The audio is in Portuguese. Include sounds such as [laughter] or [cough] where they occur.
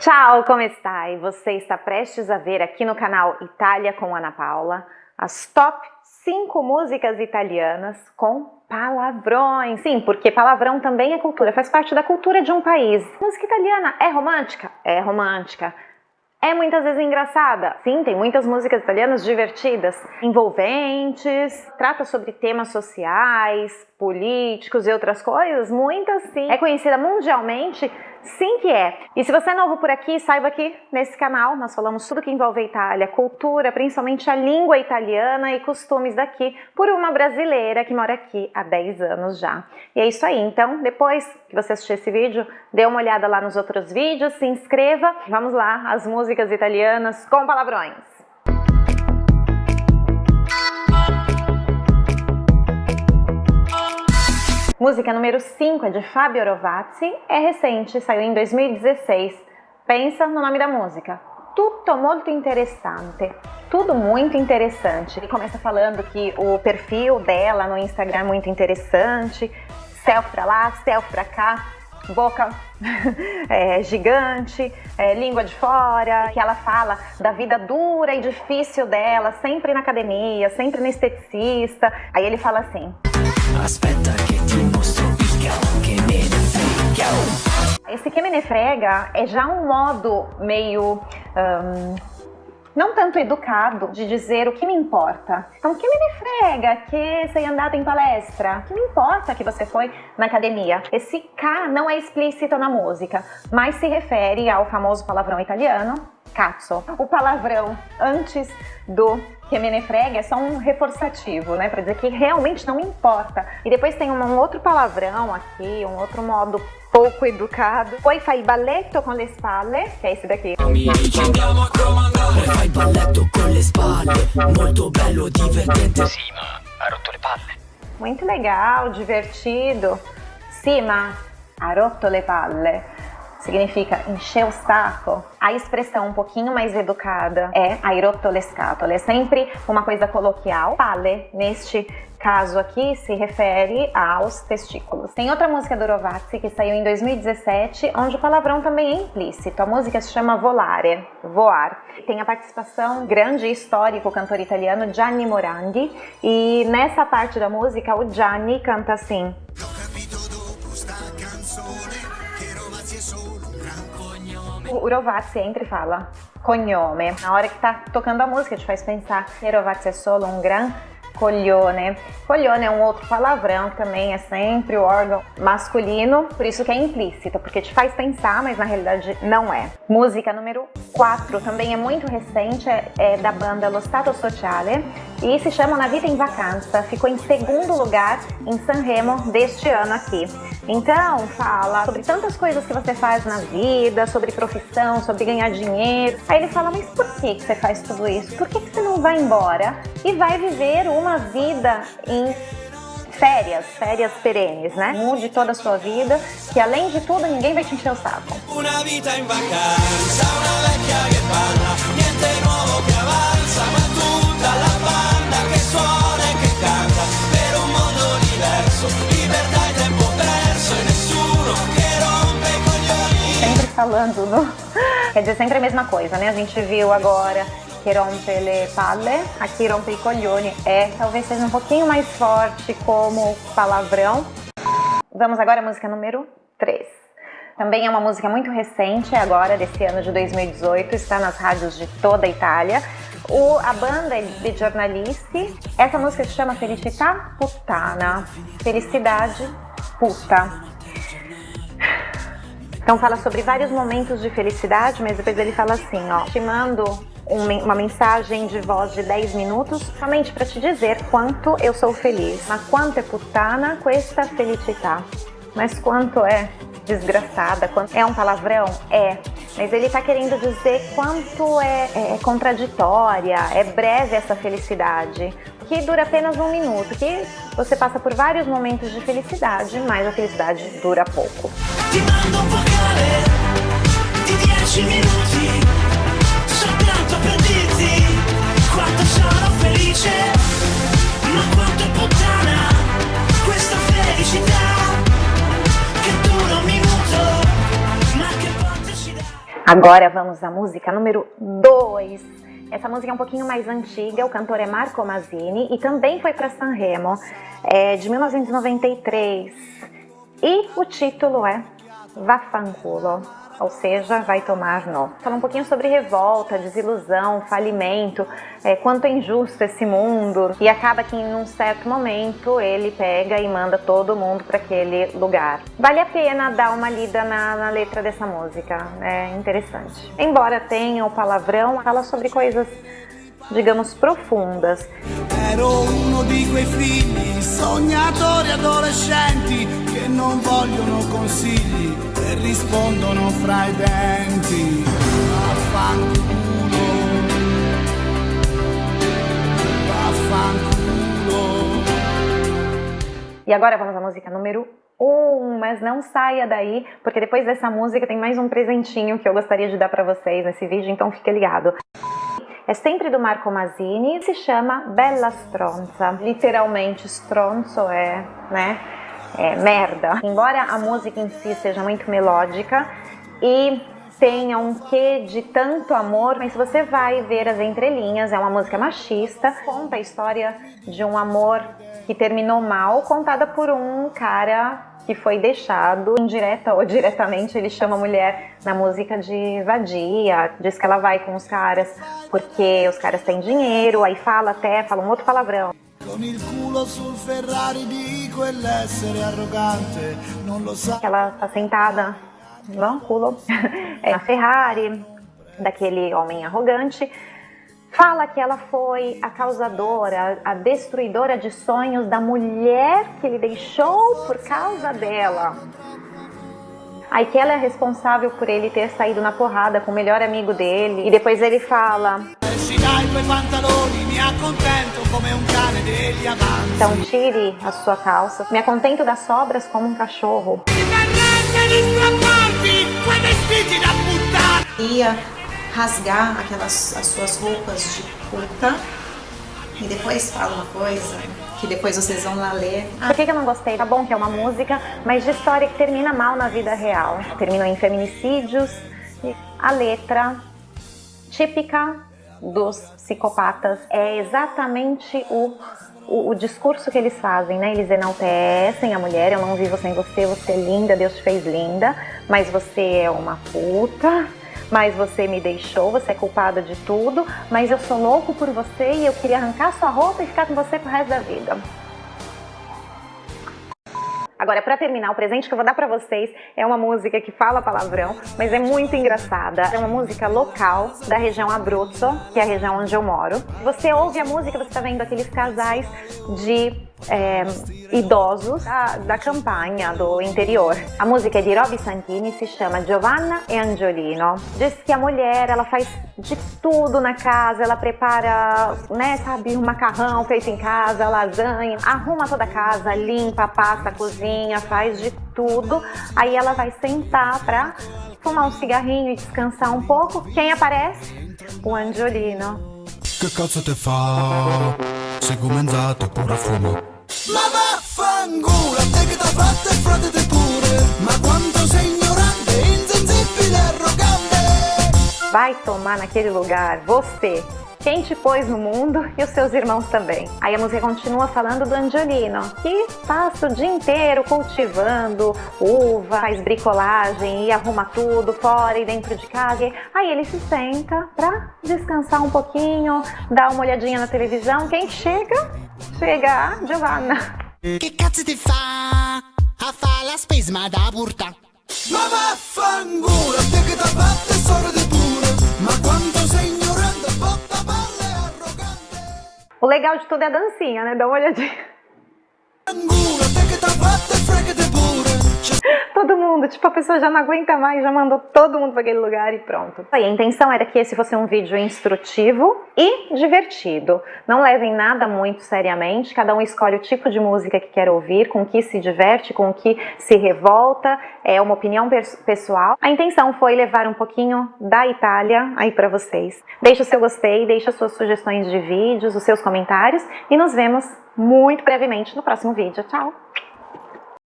Ciao, come stai? Você está prestes a ver aqui no canal Itália com Ana Paula as top 5 músicas italianas com palavrões. Sim, porque palavrão também é cultura, faz parte da cultura de um país. Música italiana é romântica? É romântica. É muitas vezes engraçada. Sim, tem muitas músicas italianas divertidas, envolventes, trata sobre temas sociais, políticos e outras coisas. Muitas sim. É conhecida mundialmente Sim que é. E se você é novo por aqui, saiba que nesse canal nós falamos tudo que envolve a Itália, cultura, principalmente a língua italiana e costumes daqui, por uma brasileira que mora aqui há 10 anos já. E é isso aí, então depois que você assistir esse vídeo, dê uma olhada lá nos outros vídeos, se inscreva. Vamos lá, as músicas italianas com palavrões. Música número 5 é de Fabio Rovazzi, é recente, saiu em 2016. Pensa no nome da música. Tutto molto interessante. Tudo muito interessante. Ele começa falando que o perfil dela no Instagram é muito interessante. Selfie pra lá, selfie pra cá, boca [laughs] é, gigante, é, língua de fora, que ela fala da vida dura e difícil dela, sempre na academia, sempre no esteticista. Aí ele fala assim... Esse que me ne frega é já um modo meio... Um, não tanto educado de dizer o que me importa. Então, que me frega que você andado em palestra? Que me importa que você foi na academia? Esse K não é explícito na música, mas se refere ao famoso palavrão italiano, cazzo. O palavrão antes do que me ne frega é só um reforçativo, né? Pra dizer que realmente não importa. E depois tem um outro palavrão aqui, um outro modo pouco educado. Poi fai balletto con le spalle, que é esse daqui. Fai balletto con le spalle, molto bello, divertente. Sì, ma ha rotto le palle. Muito legal, divertido. Sì, ma ha rotto le palle significa encher o saco. A expressão um pouquinho mais educada é airotolescatole, é sempre uma coisa coloquial. Pale, neste caso aqui, se refere aos testículos. Tem outra música do Rovazzi que saiu em 2017, onde o palavrão também é implícito. A música se chama Volare, voar. Tem a participação grande e histórico cantor italiano Gianni Morandi, e nessa parte da música o Gianni canta assim... O entra e fala cognome. Na hora que tá tocando a música, te faz pensar que Rovazzi é solo um gran coglione. Coglione é um outro palavrão que também é sempre o órgão masculino, por isso que é implícito, porque te faz pensar, mas na realidade não é. Música número 4, também é muito recente, é, é da banda Lo Stato Sociale e se chama Na Vida em Vacanza, ficou em segundo lugar em Sanremo deste ano aqui. Então, fala sobre tantas coisas que você faz na vida, sobre profissão, sobre ganhar dinheiro. Aí ele fala, mas por que você faz tudo isso? Por que você não vai embora e vai viver uma vida em férias, férias perenes, né? Mude toda a sua vida, que além de tudo, ninguém vai te encher o saco. Vida vacanza, che suona e che canta, per un mondo diverso, libertà e tempo perso, e nessuno che rompe i coglioni. Sempre falando no... Quer dizer, sempre a mesma coisa, né? A gente viu agora que rompe le palle, aqui rompe i coglioni, é, talvez seja um pouquinho mais forte como palavrão. Vamos agora à música número 3. Também é uma música muito recente, agora desse ano de 2018, está nas rádios de toda a Itália. O, a banda é de jornalisti, essa música se chama Felicità Puttana, Felicidade Puta. Então fala sobre vários momentos de felicidade, mas depois ele fala assim, ó, te mando uma mensagem de voz de 10 minutos, somente para te dizer quanto eu sou feliz. Ma quanto é putana questa felicità. Mas quanto é desgraçada, quanto é um palavrão? É. Mas ele está querendo dizer quanto é, é, contraditória, é breve essa felicidade, que dura apenas um minuto, que você passa por vários momentos de felicidade, mas a felicidade dura pouco. Ti mando un vocale di 10 minuti soltanto per dirti quanto sono felice, ma quanto è puttana questa felicità Agora vamos à música número 2. Essa música é um pouquinho mais antiga, o cantor é Marco Mazzini e também foi para Sanremo, é de 1993. E o título é Vaffanculo ou seja, vai tomar nó. Fala um pouquinho sobre revolta, desilusão, falimento, é, quanto é injusto esse mundo e acaba que em um certo momento ele pega e manda todo mundo para aquele lugar. Vale a pena dar uma lida na, na letra dessa música, é interessante. Embora tenha o palavrão, fala sobre coisas digamos, profundas. Ero uno di quei figli, sognatori che non vogliono consigli e rispondono fra i denti. Vaffanculo, vaffanculo. E agora vamos à música número um, mas não saia daí, porque depois dessa música tem mais um presentinho que eu gostaria de dar para vocês nesse vídeo, então fique ligado é sempre do Marco Mazzini se chama Bella Stronza. Literalmente, stronzo é, né, é merda. Embora a música em si seja muito melódica e tenha um quê de tanto amor, mas você vai ver as entrelinhas, é uma música machista, conta a história de um amor que terminou mal, contada por um cara que foi deixado, indireta ou diretamente, ele chama a mulher na música de vadia, diz que ela vai com os caras porque os caras têm dinheiro, aí fala até, fala um outro palavrão. Ela tá sentada, culo, [laughs] é a Ferrari, daquele homem arrogante, Fala que ela foi a causadora, a destruidora de sonhos da mulher que ele deixou por causa dela. Aí que ela é responsável por ele ter saído na porrada com o melhor amigo dele. E depois ele fala... Então tire a sua calça. Me acontento das sobras como um cachorro. Ia rasgar aquelas as suas roupas de puta e depois fala uma coisa que depois vocês vão lá ler. Por que, que eu não gostei? Tá bom que é uma música, mas de história que termina mal na vida real. Terminou em feminicídios. A letra típica dos psicopatas é exatamente o, o, o, discurso que eles fazem, né? Eles enaltecem a mulher, eu não vivo sem você, você é linda, Deus te fez linda, mas você é uma puta, mas você me deixou, você é culpada de tudo, mas eu sou louco por você e eu queria arrancar sua roupa e ficar com você pro resto da vida. Agora, para terminar, o presente que eu vou dar para vocês é uma música que fala palavrão, mas é muito engraçada. É uma música local da região Abruzzo, que é a região onde eu moro. Você ouve a música, você está vendo aqueles casais de é, idosos da, da campanha do interior. A música é de Roby Santini, se chama Giovanna e Angiolino. Diz que a mulher, ela faz de tudo na casa, ela prepara, né, sabe, um macarrão feito em casa, lasanha, arruma toda a casa, limpa, passa, cozinha, faz de tudo. Aí ela vai sentar pra fumar um cigarrinho e descansar um pouco. Quem aparece? O Angiolino. Te fa? Sei comenzato a fumo Ma vaffanculo, te che t'ha fatto e frate te pure. Ma quanto sei ignorante, insensibile, arrogante. Vai tomar naquele lugar, você quem te pôs no mundo e os seus irmãos também. Aí a música continua falando do Angiolino, que passa o dia inteiro cultivando uva, faz bricolagem e arruma tudo fora e dentro de casa. Aí ele se senta pra descansar um pouquinho, dar uma olhadinha na televisão. Quem chega? Chega a Giovanna. Che cazzo ti fa a fare la spesma da porta? Ma vaffanculo, te che storia di pure, ma quanto sei O legal de tudo é a dancinha, né? Dá uma olhadinha. [laughs] todo mundo, tipo, a pessoa já não aguenta mais, já mandou todo mundo para aquele lugar e pronto. Aí, a intenção era que esse fosse um vídeo instrutivo e divertido. Não levem nada muito seriamente, cada um escolhe o tipo de música que quer ouvir, com que se diverte, com que se revolta, é uma opinião pessoal. A intenção foi levar um pouquinho da Itália aí para vocês. Deixe o seu gostei, deixe as suas sugestões de vídeos, os seus comentários e nos vemos muito brevemente no próximo vídeo. Tchau!